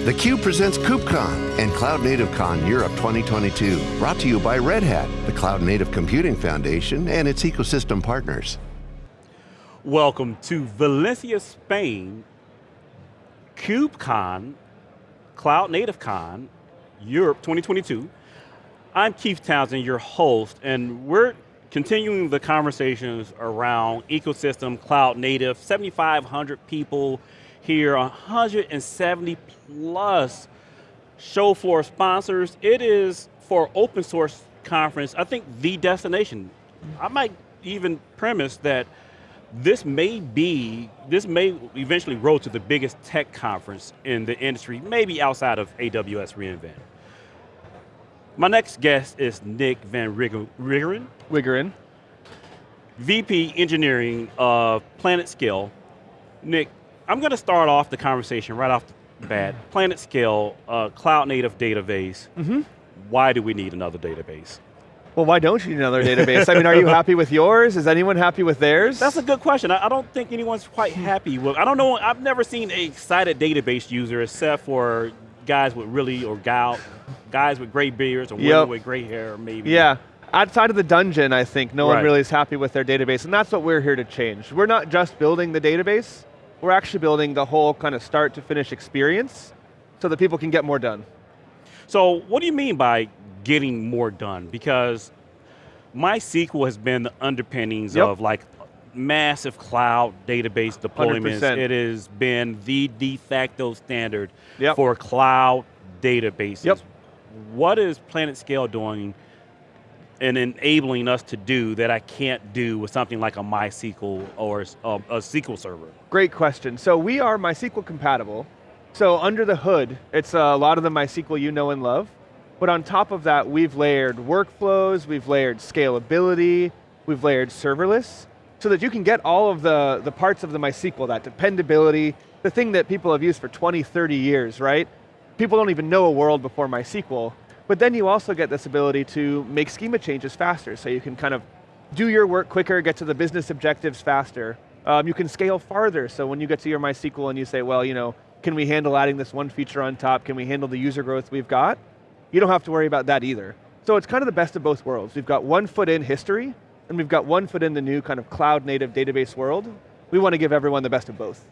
theCUBE presents KubeCon and Cloud Native Con Europe 2022. Brought to you by Red Hat, the Cloud Native Computing Foundation and its ecosystem partners. Welcome to Valencia, Spain, KubeCon, Cloud Native Con, Europe 2022. I'm Keith Townsend, your host, and we're continuing the conversations around ecosystem, cloud native, 7,500 people here, 170 plus show floor sponsors. It is for open source conference, I think the destination. I might even premise that this may be, this may eventually grow to the biggest tech conference in the industry, maybe outside of AWS reInvent. My next guest is Nick Van Riggeren. Wiggeren. VP Engineering of PlanetScale. Nick, I'm going to start off the conversation right off the bat. PlanetScale, uh, cloud native database. Mm -hmm. Why do we need another database? Well, why don't you need another database? I mean, are you happy with yours? Is anyone happy with theirs? That's a good question. I, I don't think anyone's quite happy with, I don't know, I've never seen a excited database user except for guys with really, or gal, guys with gray beards or yep. women with gray hair maybe. Yeah, outside of the dungeon, I think, no right. one really is happy with their database, and that's what we're here to change. We're not just building the database, we're actually building the whole kind of start to finish experience so that people can get more done. So what do you mean by getting more done? Because MySQL has been the underpinnings yep. of like massive cloud database deployments. 100%. It has been the de facto standard yep. for cloud databases. Yep. What is PlanetScale doing and enabling us to do that I can't do with something like a MySQL or um, a, a SQL server? Great question. So we are MySQL compatible. So under the hood, it's a lot of the MySQL you know and love. But on top of that, we've layered workflows, we've layered scalability, we've layered serverless, so that you can get all of the, the parts of the MySQL, that dependability, the thing that people have used for 20, 30 years, right? People don't even know a world before MySQL, but then you also get this ability to make schema changes faster, so you can kind of do your work quicker, get to the business objectives faster. Um, you can scale farther, so when you get to your MySQL and you say, well, you know, can we handle adding this one feature on top? Can we handle the user growth we've got? You don't have to worry about that either. So it's kind of the best of both worlds. We've got one foot in history, and we've got one foot in the new kind of cloud native database world. We want to give everyone the best of both.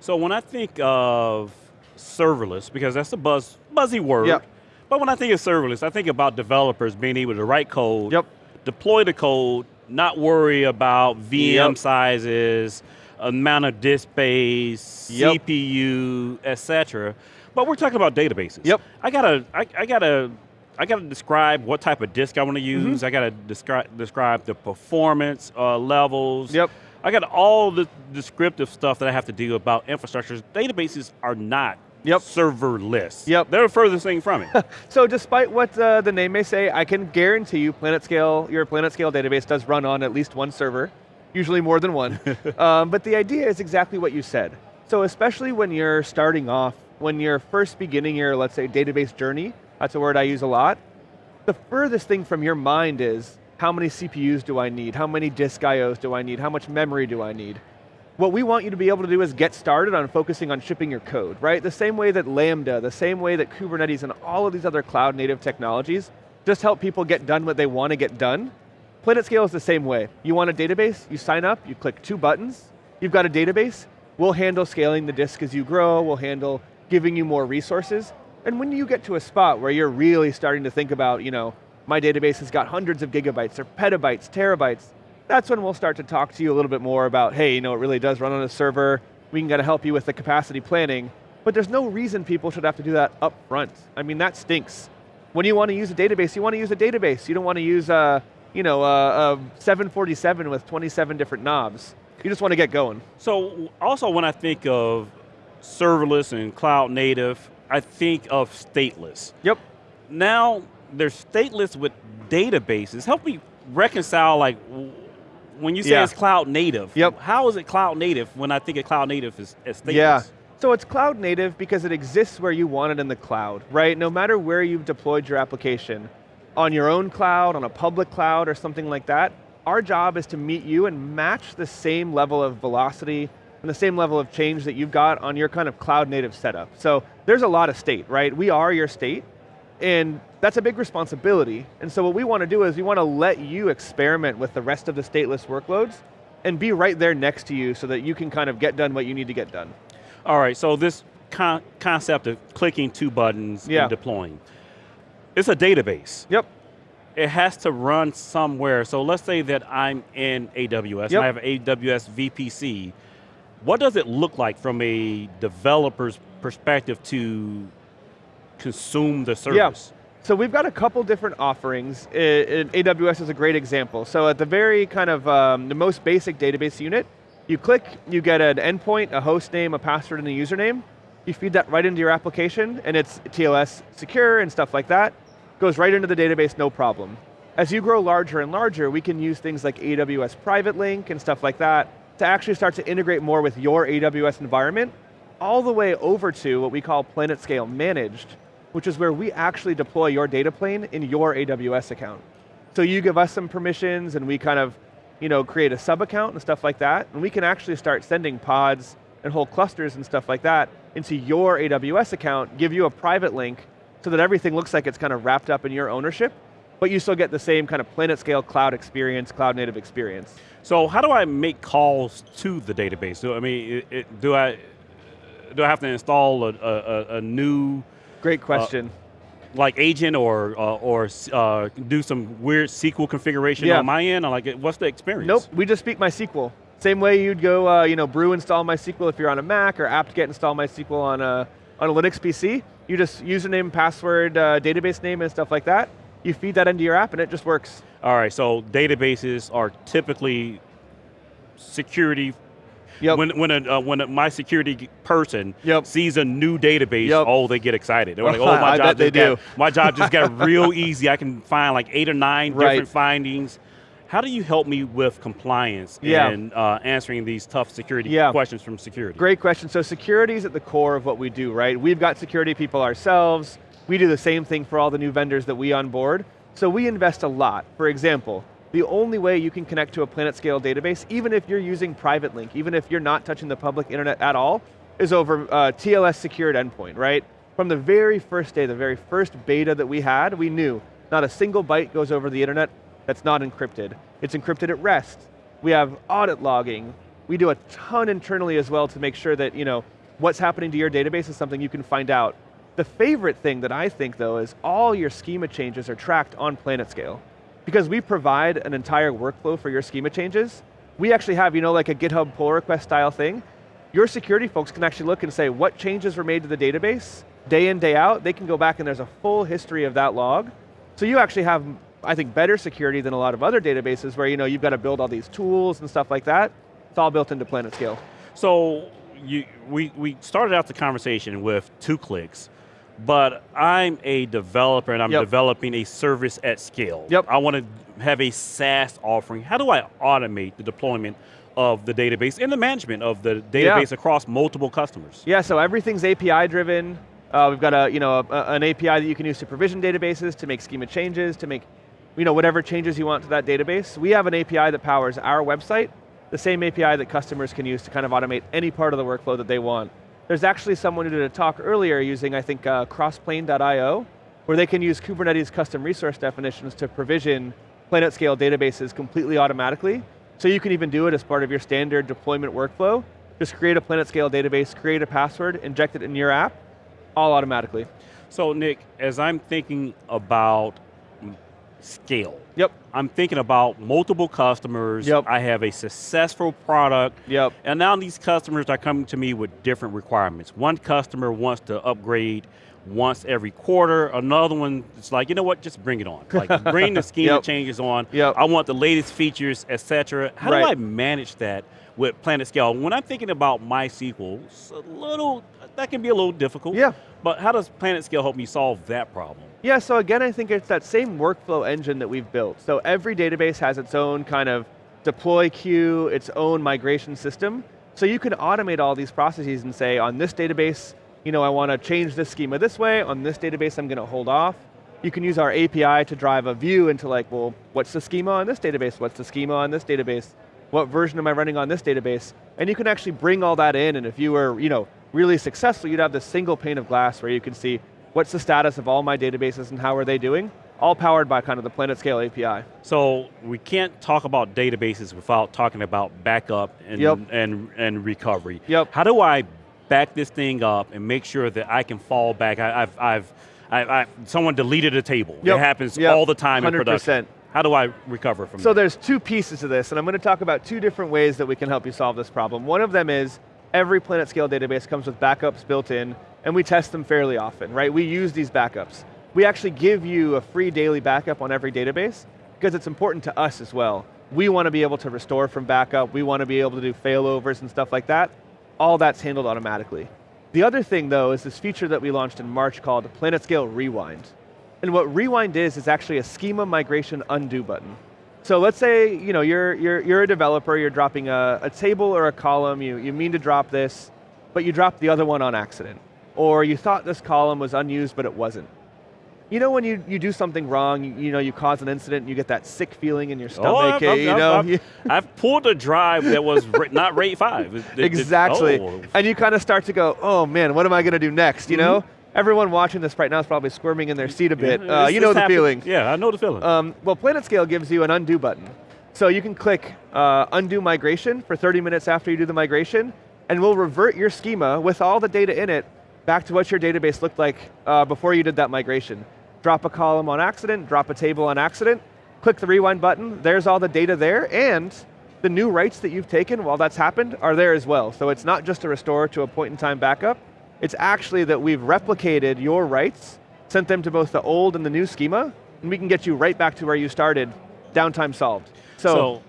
So when I think of serverless, because that's a buzz, buzzy word, yep. But when I think of serverless, I think about developers being able to write code, yep. deploy the code, not worry about VM yep. sizes, amount of disk space, yep. CPU, etc. But we're talking about databases. Yep. I gotta, I, I gotta, I gotta describe what type of disk I want to mm-hmm. use. Mm -hmm. I gotta describe describe the performance uh, levels. Yep. I got all the descriptive stuff that I have to do about infrastructures. Databases are not Yep. serverless. Yep. They're the furthest thing from it. so despite what uh, the name may say, I can guarantee you PlanetScale, your PlanetScale database does run on at least one server, usually more than one. um, but the idea is exactly what you said. So especially when you're starting off, when you're first beginning your, let's say, database journey, that's a word I use a lot, the furthest thing from your mind is, how many CPUs do I need? How many disk IOs do I need? How much memory do I need? What we want you to be able to do is get started on focusing on shipping your code, right? The same way that Lambda, the same way that Kubernetes and all of these other cloud native technologies just help people get done what they want to get done. PlanetScale is the same way. You want a database, you sign up, you click two buttons, you've got a database, we'll handle scaling the disk as you grow, we'll handle giving you more resources, and when you get to a spot where you're really starting to think about, you know, my database has got hundreds of gigabytes or petabytes, terabytes, that's when we'll start to talk to you a little bit more about, hey, you know, it really does run on a server, we can get to help you with the capacity planning, but there's no reason people should have to do that up front. I mean, that stinks. When you want to use a database, you want to use a database. You don't want to use a, you know, uh, uh, a, a 747 with 27 different knobs. You just want to get going. So also when I think of serverless and cloud native, I think of stateless. Yep. Now, there's stateless with databases. Help me reconcile like when you say yeah. it's cloud native, yep. how is it cloud native when I think of cloud native as, as stateless? Yeah, so it's cloud native because it exists where you want it in the cloud, right? No matter where you've deployed your application, on your own cloud, on a public cloud or something like that, our job is to meet you and match the same level of velocity, and the same level of change that you've got on your kind of cloud native setup. So there's a lot of state, right? We are your state, and that's a big responsibility. And so what we want to do is we want to let you experiment with the rest of the stateless workloads and be right there next to you so that you can kind of get done what you need to get done. All right, so this con concept of clicking two buttons yeah. and deploying, it's a database. Yep. It has to run somewhere. So let's say that I'm in AWS yep. and I have AWS VPC. What does it look like from a developer's perspective to consume the service? Yeah. So we've got a couple different offerings. AWS is a great example. So at the very kind of um, the most basic database unit, you click, you get an endpoint, a host name, a password, and a username. You feed that right into your application, and it's TLS secure and stuff like that. Goes right into the database, no problem. As you grow larger and larger, we can use things like AWS Private Link and stuff like that to actually start to integrate more with your AWS environment, all the way over to what we call PlanetScale Managed, which is where we actually deploy your data plane in your AWS account. So you give us some permissions and we kind of you know, create a sub account and stuff like that, and we can actually start sending pods and whole clusters and stuff like that into your AWS account, give you a private link so that everything looks like it's kind of wrapped up in your ownership, but you still get the same kind of PlanetScale cloud experience, cloud native experience. So how do I make calls to the database? So I mean, it, it, do I do I have to install a, a, a new? Great question. Uh, like agent or uh, or uh, do some weird SQL configuration yeah. on my end? Or like, what's the experience? Nope, we just speak MySQL. Same way you'd go, uh, you know, brew install MySQL if you're on a Mac, or apt-get install MySQL on a on a Linux PC. You just username, password, uh, database name, and stuff like that. You feed that into your app, and it just works. All right, so databases are typically security Yep. When when a, uh, when a, my security person yep. sees a new database, yep. oh, they get excited. They're like, oh, my job just got, my job just got real easy. I can find like eight or nine right. different findings. How do you help me with compliance yeah. and uh, answering these tough security yeah. questions from security? Great question. So security is at the core of what we do, right? We've got security people ourselves. We do the same thing for all the new vendors that we onboard. So we invest a lot. For example, the only way you can connect to a PlanetScale database, even if you're using private link, even if you're not touching the public internet at all, is over uh, TLS secured endpoint, right? From the very first day, the very first beta that we had, we knew not a single byte goes over the internet that's not encrypted. It's encrypted at rest. We have audit logging. We do a ton internally as well to make sure that you know what's happening to your database is something you can find out. The favorite thing that I think though is all your schema changes are tracked on PlanetScale because we provide an entire workflow for your schema changes, we actually have, you know, like a GitHub pull request style thing. Your security folks can actually look and say what changes were made to the database, day in, day out, they can go back and there's a full history of that log. So you actually have, I think, better security than a lot of other databases where you know, you've got to build all these tools and stuff like that. It's all built into PlanetScale. So you, we, we started out the conversation with two clicks. But I'm a developer and I'm yep. developing a service at scale. Yep. I want to have a SaaS offering. How do I automate the deployment of the database and the management of the database yeah. across multiple customers? Yeah, so everything's API driven. Uh, we've got a, you know, a, an API that you can use to provision databases, to make schema changes, to make you know, whatever changes you want to that database. We have an API that powers our website, the same API that customers can use to kind of automate any part of the workflow that they want. There's actually someone who did a talk earlier using, I think, uh, crossplane.io, where they can use Kubernetes custom resource definitions to provision PlanetScale databases completely automatically. So you can even do it as part of your standard deployment workflow. Just create a PlanetScale database, create a password, inject it in your app, all automatically. So Nick, as I'm thinking about scale. Yep. I'm thinking about multiple customers. Yep. I have a successful product. Yep. And now these customers are coming to me with different requirements. One customer wants to upgrade once every quarter. Another one is like, you know what, just bring it on. Like bring the schema yep. changes on. Yep. I want the latest features, etc. How right. do I manage that with PlanetScale? When I'm thinking about MySQL, it's a little, that can be a little difficult. Yeah. But how does PlanetScale help me solve that problem? Yeah, so again, I think it's that same workflow engine that we've built. So every database has its own kind of deploy queue, its own migration system. So you can automate all these processes and say, on this database, you know, I want to change this schema this way, on this database I'm going to hold off. You can use our API to drive a view into like, well, what's the schema on this database? What's the schema on this database? What version am I running on this database? And you can actually bring all that in, and if you were you know, really successful, you'd have this single pane of glass where you can see what's the status of all my databases and how are they doing, all powered by kind of the PlanetScale API. So we can't talk about databases without talking about backup and, Yep. and, and recovery. Yep. How do I back this thing up and make sure that I can fall back? I, I've, I've, I, I, someone deleted a table. Yep. It happens Yep. all the time in 100%. production. How do I recover from So that? there's two pieces to this, and I'm going to talk about two different ways that we can help you solve this problem. One of them is every PlanetScale database comes with backups built in, and we test them fairly often, right? We use these backups. We actually give you a free daily backup on every database because it's important to us as well. We want to be able to restore from backup. We want to be able to do failovers and stuff like that. All that's handled automatically. The other thing though is this feature that we launched in March called PlanetScale Rewind. And what Rewind is, is actually a schema migration undo button. So let's say you know, you're, you're, you're a developer, you're dropping a, a table or a column, you, you mean to drop this, but you dropped the other one on accident. Or you thought this column was unused, but it wasn't. You know when you, you do something wrong, you, you know, you cause an incident, and you get that sick feeling in your stomach, Oh, I've, eh, I've- you I've- know? I've- I've pulled a drive that was not RAID five. It- it- it- exactly. oh. And you kind of start to go, oh man, what am I going to do next, you know? Everyone watching this right now is probably squirming in their seat a bit. Yeah, Uh, you know the happened. feeling. Yeah, I know the feeling. Um, well, PlanetScale gives you an undo button. So you can click uh, undo migration for 30 minutes after you do the migration, and we'll revert your schema with all the data in it back to what your database looked like uh, before you did that migration. Drop a column on accident, drop a table on accident, click the rewind button, there's all the data there, and the new writes that you've taken while that's happened are there as well. So it's not just a restore to a point in time backup, it's actually that we've replicated your writes, sent them to both the old and the new schema, and we can get you right back to where you started, downtime solved. So, so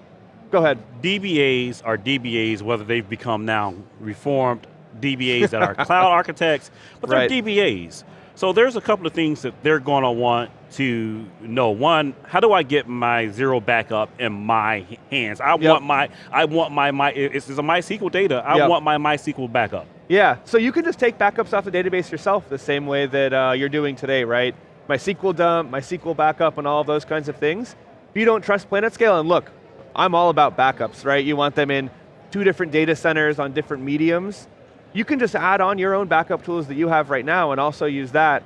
go ahead. DBAs are DBAs, whether they've become now reformed DBAs that are cloud architects, but they're Right. DBAs. So there's a couple of things that they're going to want to know. One, how do I get my zero backup in my hands? I Yep. want my, I want my, my it's, it's a MySQL data. I Yep. want my MySQL backup. Yeah, so you can just take backups off the database yourself the same way that uh, you're doing today, right? MySQL dump, MySQL backup, and all of those kinds of things. If you don't trust PlanetScale, and look, I'm all about backups, right? You want them in two different data centers on different mediums. You can just add on your own backup tools that you have right now and also use that.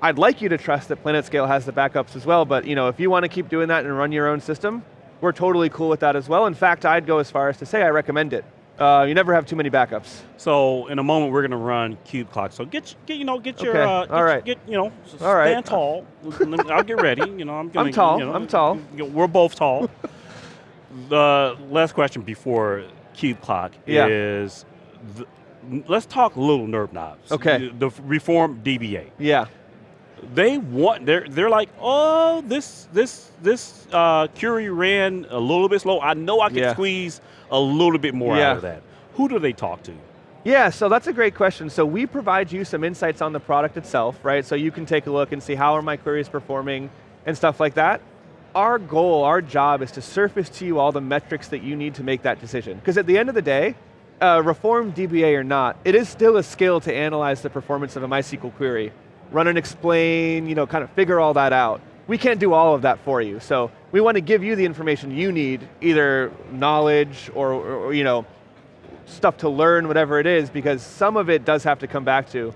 I'd like you to trust that PlanetScale has the backups as well, but you know, if you want to keep doing that and run your own system, we're totally cool with that as well. In fact, I'd go as far as to say I recommend it. Uh, you never have too many backups. So in a moment we're going to run cube clock. So get, get you know get your Okay, uh, get, all right. get you know s- All right. stand tall. I'll get ready. You know I'm gonna, tall, You know, I'm tall. We're both tall. the last question before cube clock Yeah. is the, let's talk little nerd knobs. Okay. The, the reform DBA. Yeah, They want they're they're like oh this this this uh, query ran a little bit slow. I know I can Yeah. squeeze a little bit more Yeah. out of that. Who do they talk to? Yeah, so that's a great question. So we provide you some insights on the product itself, right? So you can take a look and see how are my queries performing and stuff like that. Our goal, our job is to surface to you all the metrics that you need to make that decision. Because at the end of the day, uh, reform DBA or not, it is still a skill to analyze the performance of a MySQL query. Run and explain, you know, kind of figure all that out. We can't do all of that for you. So we want to give you the information you need, either knowledge or, or, you know, stuff to learn, whatever it is, because some of it does have to come back to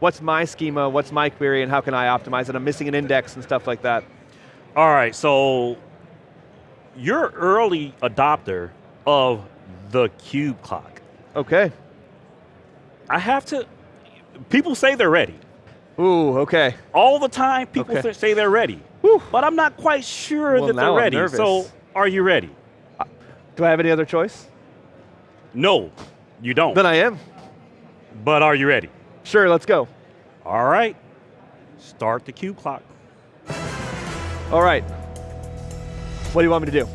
what's my schema, what's my query, and how can I optimize it? I'm missing an index and stuff like that. All right, so you're early adopter of the cube clock. Okay. I have to. People say they're ready Ooh, okay. all the time. People Okay. say they're ready, but I'm not quite sure Well, that they're ready. nervous. So, are you ready? Uh, do I have any other choice? No, you don't. Then I am. but are you ready? Sure, let's go. All right, start the cube clock. All right. What do you want me to do?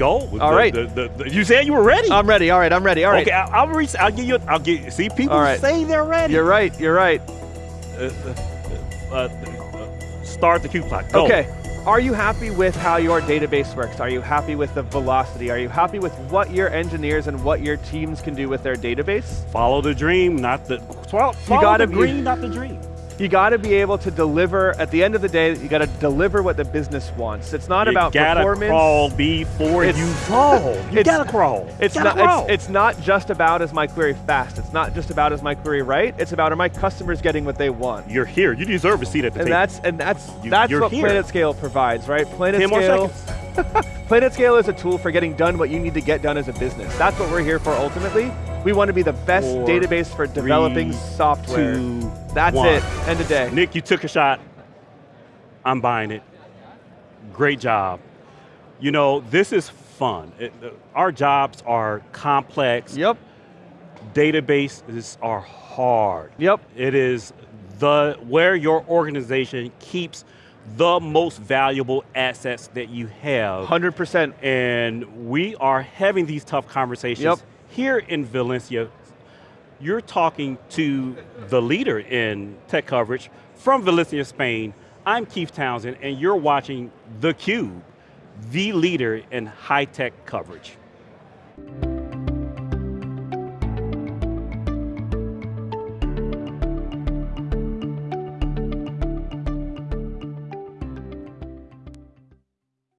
Go. All the- right. the- you said you were ready. I'm ready. All right, I'm ready. All right. Okay, I- I'll reach. I'll give you. I'll give. See, people right. say they're ready. You're right. You're right. Uh, uh, uh, uh, start the cube clock. Go. Okay. Are you happy with how your database works? Are you happy with the velocity? Are you happy with what your engineers and what your teams can do with their database? Follow the dream, not the. Follow, follow gotta the green, not the dream. You got to be able to deliver, at the end of the day, you got to deliver what the business wants. It's not you about gotta performance. crawl before It's- you crawl. You gotta crawl. It's not, crawl. it's, it's not just about is my query fast. It's not just about is my query right. It's about are my customers getting what they want. You're here. You deserve a seat at the And table. that's and that's You- that's what here. PlanetScale provides, right? PlanetScale. PlanetScale is a tool for getting done what you need to get done as a business. That's what we're here for ultimately. We want to be the best Four, database for developing three, software. Two, That's one. it. End of day. Nick, you took a shot. I'm buying it. Great job. You know, this is fun. It- uh, our jobs are complex. Yep. Databases are hard. Yep. It is the where your organization keeps the most valuable assets that you have. 100%. And we are having these tough conversations Yep. Here in Valencia. You're talking to the leader in tech coverage from Valencia, Spain. I'm Keith Townsend, and you're watching theCUBE, the leader in high-tech coverage.